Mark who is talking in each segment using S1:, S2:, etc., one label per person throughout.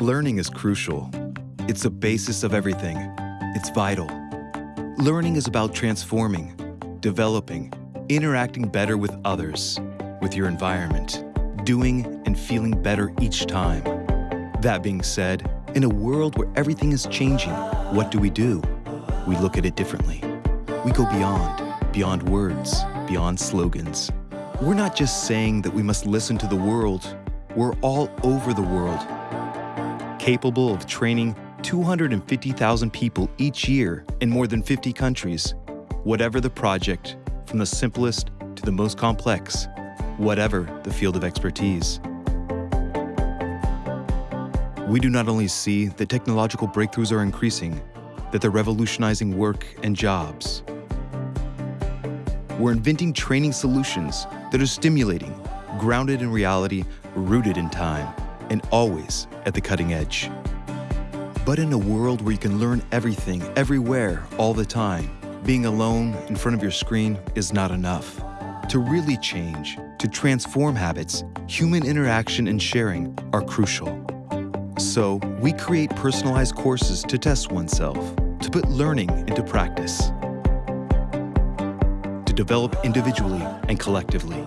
S1: Learning is crucial. It's the basis of everything. It's vital. Learning is about transforming, developing, interacting better with others, with your environment, doing and feeling better each time. That being said, in a world where everything is changing, what do we do? We look at it differently. We go beyond, beyond words, beyond slogans. We're not just saying that we must listen to the world, we're all over the world, capable of training 250,000 people each year in more than 50 countries. Whatever the project, from the simplest to the most complex, whatever the field of expertise. We do not only see that technological breakthroughs are increasing, that they're revolutionizing work and jobs. We're inventing training solutions that are stimulating, grounded in reality, rooted in time, and always at the cutting edge. But in a world where you can learn everything, everywhere, all the time, being alone in front of your screen is not enough. To really change, to transform habits, human interaction and sharing are crucial. So, we create personalized courses to test oneself, to put learning into practice, to develop individually and collectively,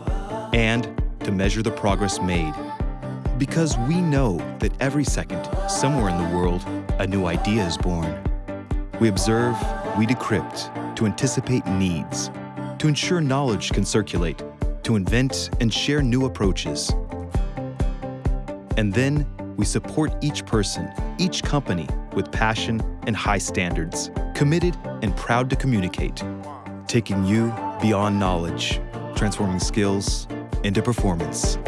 S1: and to measure the progress made. Because we know that every second, somewhere in the world, a new idea is born. We observe, we decrypt, to anticipate needs, to ensure knowledge can circulate, to invent and share new approaches. And then we support each person, each company with passion and high standards, committed and proud to communicate, taking you beyond knowledge, transforming skills into performance.